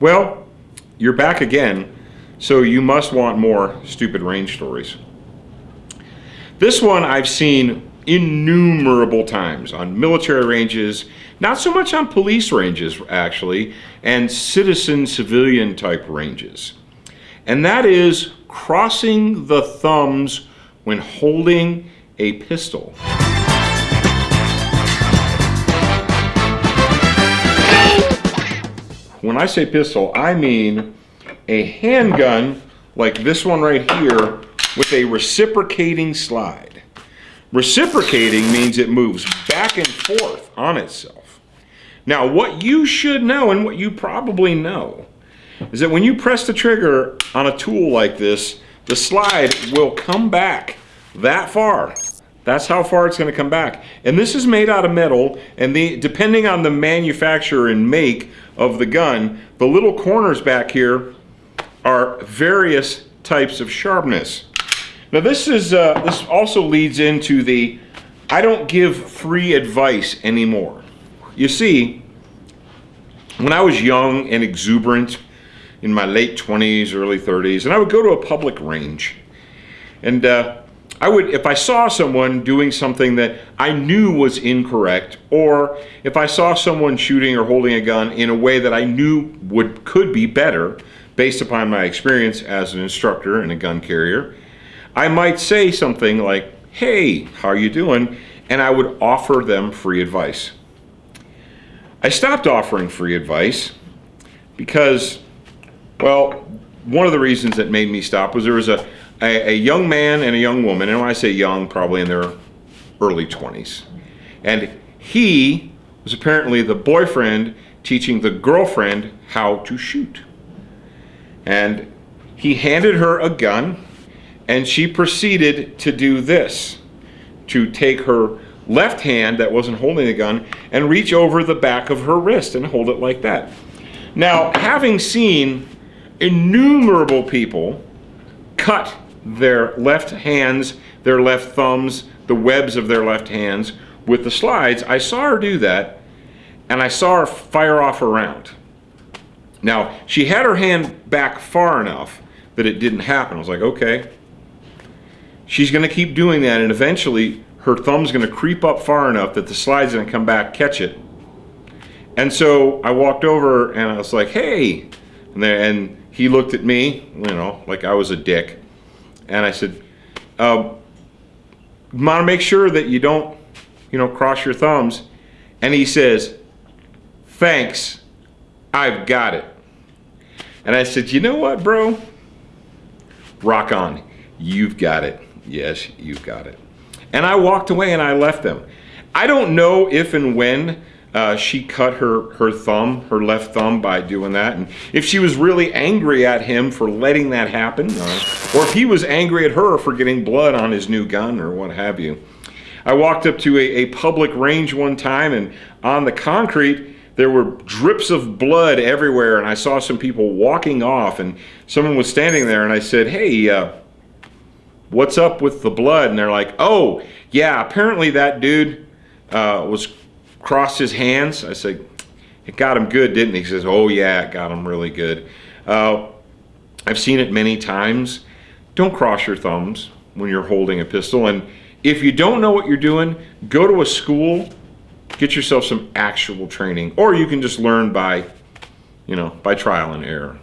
Well, you're back again, so you must want more stupid range stories. This one I've seen innumerable times on military ranges, not so much on police ranges actually, and citizen civilian type ranges. And that is crossing the thumbs when holding a pistol. When I say pistol, I mean a handgun like this one right here with a reciprocating slide. Reciprocating means it moves back and forth on itself. Now, what you should know and what you probably know is that when you press the trigger on a tool like this, the slide will come back that far. That's how far it's going to come back. And this is made out of metal, and the, depending on the manufacturer and make of the gun, the little corners back here are various types of sharpness. Now this is uh, this also leads into the I don't give free advice anymore. You see, when I was young and exuberant in my late 20s, early 30s, and I would go to a public range, and uh, I would, if I saw someone doing something that I knew was incorrect, or if I saw someone shooting or holding a gun in a way that I knew would could be better, based upon my experience as an instructor and a gun carrier, I might say something like, "Hey, how are you doing?" and I would offer them free advice. I stopped offering free advice because, well, one of the reasons that made me stop was there was a a, a young man and a young woman, and when I say young, probably in their early 20s. And he was apparently the boyfriend teaching the girlfriend how to shoot. And he handed her a gun, and she proceeded to do this to take her left hand that wasn't holding the gun and reach over the back of her wrist and hold it like that. Now, having seen innumerable people cut their left hands, their left thumbs, the webs of their left hands with the slides, I saw her do that and I saw her fire off a round. Now, she had her hand back far enough that it didn't happen. I was like, okay. She's going to keep doing that and eventually her thumb's going to creep up far enough that the slide's going to come back, catch it. And so I walked over and I was like, hey. And, then, and he looked at me, you know, like I was a dick and I said, uh, want to make sure that you don't, you know, cross your thumbs. And he says, thanks, I've got it. And I said, you know what, bro? Rock on. You've got it. Yes, you've got it. And I walked away and I left them. I don't know if and when uh, she cut her, her thumb, her left thumb by doing that. And if she was really angry at him for letting that happen, uh, or if he was angry at her for getting blood on his new gun or what have you. I walked up to a, a public range one time and on the concrete, there were drips of blood everywhere and I saw some people walking off and someone was standing there and I said, hey, uh, what's up with the blood? And they're like, oh, yeah, apparently that dude uh, was crossed his hands. I said, it got him good, didn't he? He says, oh yeah, it got him really good. Uh, I've seen it many times. Don't cross your thumbs when you're holding a pistol. And if you don't know what you're doing, go to a school, get yourself some actual training, or you can just learn by, you know, by trial and error.